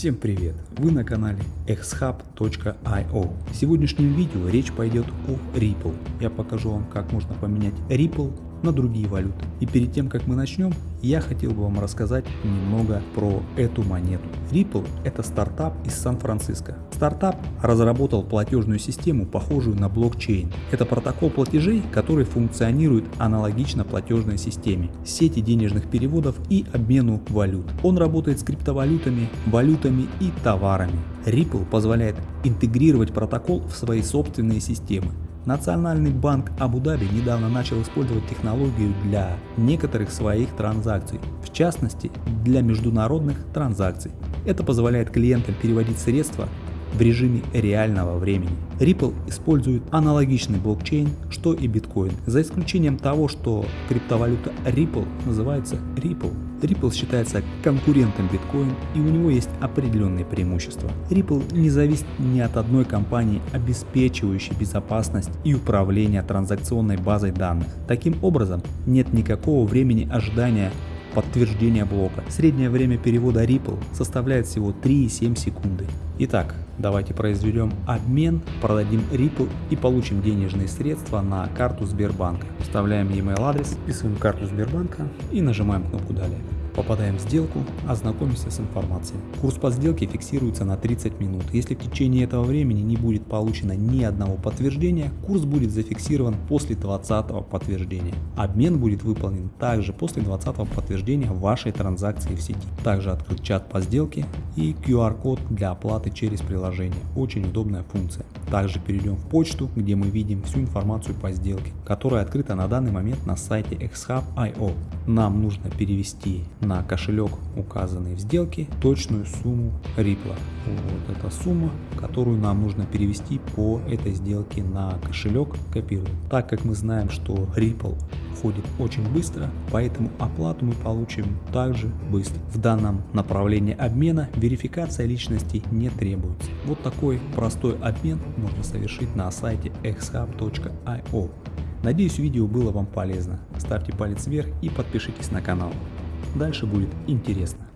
Всем привет! Вы на канале xhub.io. В сегодняшнем видео речь пойдет о Ripple. Я покажу вам, как можно поменять Ripple на другие валюты. И перед тем, как мы начнем, я хотел бы вам рассказать немного про эту монету. Ripple – это стартап из Сан-Франциско. Стартап разработал платежную систему, похожую на блокчейн. Это протокол платежей, который функционирует аналогично платежной системе, сети денежных переводов и обмену валют. Он работает с криптовалютами, валютами и товарами. Ripple позволяет интегрировать протокол в свои собственные системы. Национальный банк Абу-Даби недавно начал использовать технологию для некоторых своих транзакций, в частности для международных транзакций. Это позволяет клиентам переводить средства в режиме реального времени. Ripple использует аналогичный блокчейн, что и биткоин, за исключением того, что криптовалюта Ripple называется Ripple. Ripple считается конкурентом биткоин и у него есть определенные преимущества. Ripple не зависит ни от одной компании, обеспечивающей безопасность и управление транзакционной базой данных. Таким образом, нет никакого времени ожидания подтверждения блока. Среднее время перевода Ripple составляет всего 3,7 секунды. Итак, давайте произведем обмен, продадим Ripple и получим денежные средства на карту Сбербанка. Вставляем e-mail адрес, вписываем карту Сбербанка и нажимаем кнопку далее. Попадаем в сделку, ознакомимся с информацией. Курс по сделке фиксируется на 30 минут. Если в течение этого времени не будет получено ни одного подтверждения, курс будет зафиксирован после 20 подтверждения. Обмен будет выполнен также после 20 подтверждения вашей транзакции в сети. Также открыт чат по сделке и QR-код для оплаты через приложение. Очень удобная функция. Также перейдем в почту, где мы видим всю информацию по сделке, которая открыта на данный момент на сайте xhub.io. Нам нужно перевести на кошелек, указанный в сделке, точную сумму Ripple. Вот эта сумма, которую нам нужно перевести по этой сделке на кошелек, копируем. Так как мы знаем, что Ripple входит очень быстро, поэтому оплату мы получим также быстро. В данном направлении обмена верификация личности не требуется. Вот такой простой обмен можно совершить на сайте xhub.io. Надеюсь видео было вам полезно. Ставьте палец вверх и подпишитесь на канал. Дальше будет интересно.